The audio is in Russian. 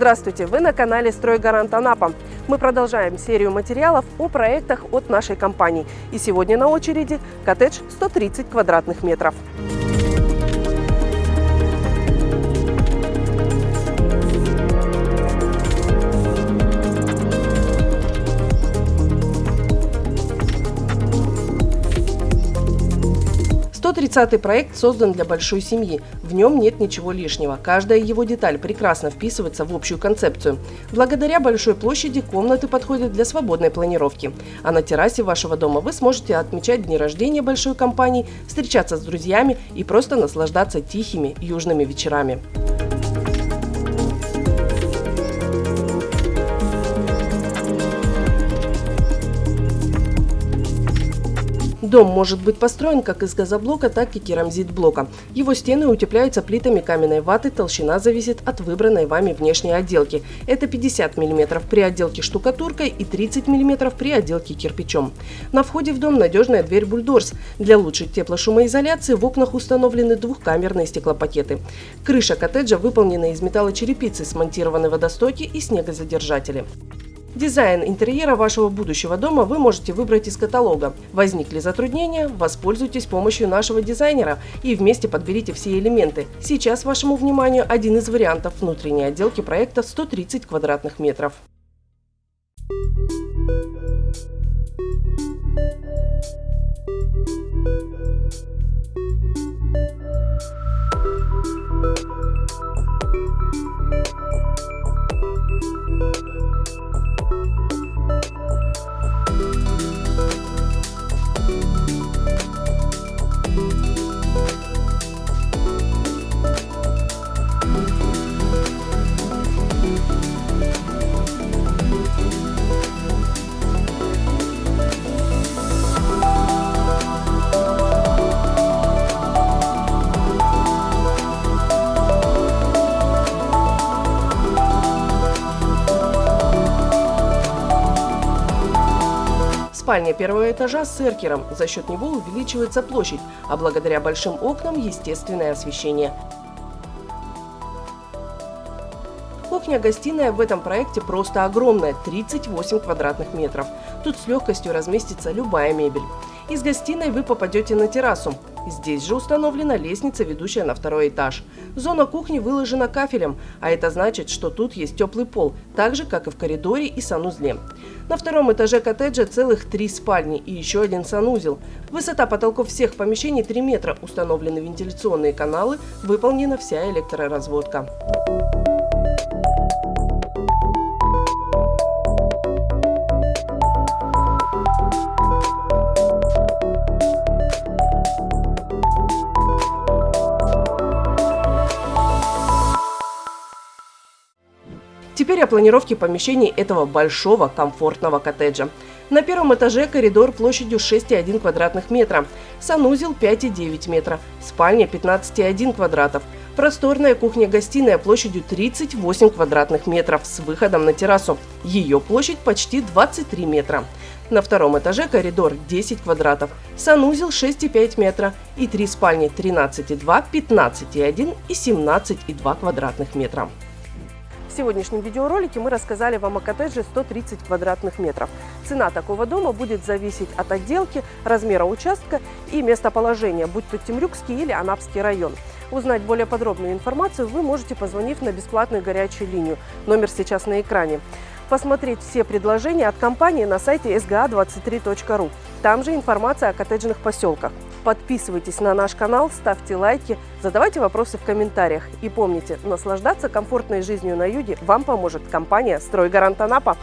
Здравствуйте! Вы на канале «Стройгарант Анапа». Мы продолжаем серию материалов о проектах от нашей компании. И сегодня на очереди коттедж 130 квадратных метров. 130-й проект создан для большой семьи. В нем нет ничего лишнего. Каждая его деталь прекрасно вписывается в общую концепцию. Благодаря большой площади комнаты подходят для свободной планировки. А на террасе вашего дома вы сможете отмечать дни рождения большой компании, встречаться с друзьями и просто наслаждаться тихими южными вечерами. Дом может быть построен как из газоблока, так и керамзит-блока. Его стены утепляются плитами каменной ваты, толщина зависит от выбранной вами внешней отделки. Это 50 мм при отделке штукатуркой и 30 мм при отделке кирпичом. На входе в дом надежная дверь бульдорс. Для лучшей теплошумоизоляции в окнах установлены двухкамерные стеклопакеты. Крыша коттеджа выполнена из металлочерепицы, смонтированы водостоки и снегозадержатели. Дизайн интерьера вашего будущего дома вы можете выбрать из каталога. Возникли затруднения? Воспользуйтесь помощью нашего дизайнера и вместе подберите все элементы. Сейчас вашему вниманию один из вариантов внутренней отделки проекта 130 квадратных метров. Спальня первого этажа с эркером. За счет него увеличивается площадь, а благодаря большим окнам – естественное освещение. Кухня-гостиная в этом проекте просто огромная – 38 квадратных метров. Тут с легкостью разместится любая мебель. Из гостиной вы попадете на террасу. Здесь же установлена лестница, ведущая на второй этаж. Зона кухни выложена кафелем, а это значит, что тут есть теплый пол, так же, как и в коридоре и санузле. На втором этаже коттеджа целых три спальни и еще один санузел. Высота потолков всех помещений 3 метра, установлены вентиляционные каналы, выполнена вся электроразводка. Теперь о планировке помещений этого большого комфортного коттеджа. На первом этаже коридор площадью 6,1 квадратных метра, санузел 5,9 метра, спальня 15,1 квадратов, просторная кухня-гостиная площадью 38 квадратных метров с выходом на террасу. Ее площадь почти 23 метра. На втором этаже коридор 10 квадратов, санузел 6,5 метра и три спальни 13,2, 15,1 и 17,2 квадратных метра. В сегодняшнем видеоролике мы рассказали вам о коттедже 130 квадратных метров. Цена такого дома будет зависеть от отделки, размера участка и местоположения, будь то Темрюкский или Анапский район. Узнать более подробную информацию вы можете, позвонив на бесплатную горячую линию. Номер сейчас на экране. Посмотреть все предложения от компании на сайте sga23.ru. Там же информация о коттеджных поселках. Подписывайтесь на наш канал, ставьте лайки, задавайте вопросы в комментариях. И помните, наслаждаться комфортной жизнью на юге вам поможет компания «Стройгарант Анапа».